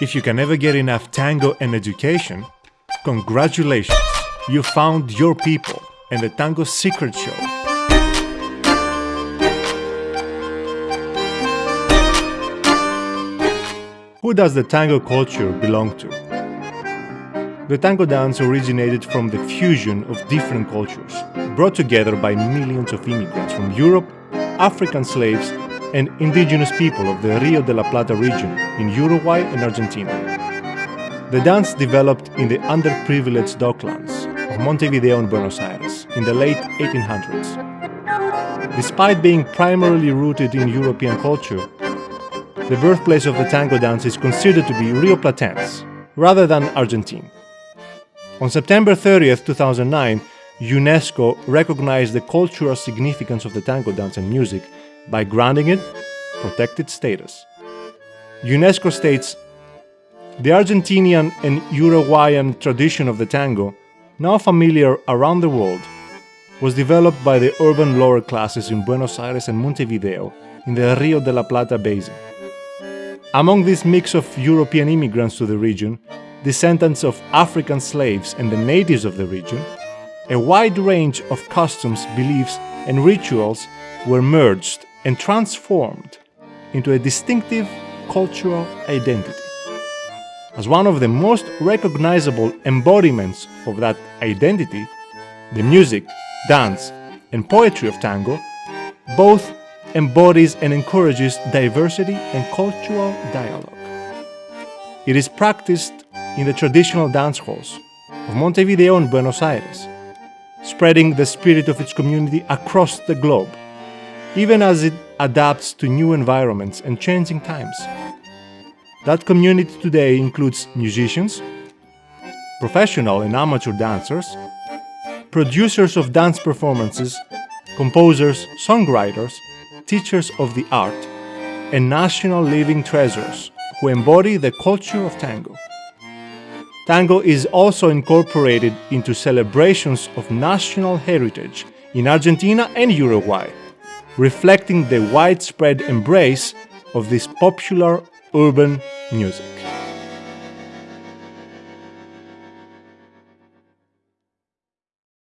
If you can never get enough tango and education, congratulations! You found your people and the Tango Secret Show. Who does the tango culture belong to? The tango dance originated from the fusion of different cultures, brought together by millions of immigrants from Europe, African slaves, and indigenous people of the Rio de la Plata region in Uruguay and Argentina. The dance developed in the underprivileged docklands of Montevideo and Buenos Aires in the late 1800s. Despite being primarily rooted in European culture, the birthplace of the tango dance is considered to be Rioplatense, rather than Argentine. On September 30, 2009, UNESCO recognized the cultural significance of the tango dance and music by granting it protected status. UNESCO states the Argentinian and Uruguayan tradition of the tango, now familiar around the world, was developed by the urban lower classes in Buenos Aires and Montevideo in the Rio de la Plata basin. Among this mix of European immigrants to the region, descendants of African slaves and the natives of the region, a wide range of customs, beliefs, and rituals were merged and transformed into a distinctive cultural identity. As one of the most recognizable embodiments of that identity, the music, dance, and poetry of tango both embodies and encourages diversity and cultural dialogue. It is practiced in the traditional dance halls of Montevideo and Buenos Aires, spreading the spirit of its community across the globe, even as it adapts to new environments and changing times. That community today includes musicians, professional and amateur dancers, producers of dance performances, composers, songwriters, teachers of the art, and national living treasures who embody the culture of tango. Tango is also incorporated into celebrations of national heritage in Argentina and Uruguay, reflecting the widespread embrace of this popular urban music.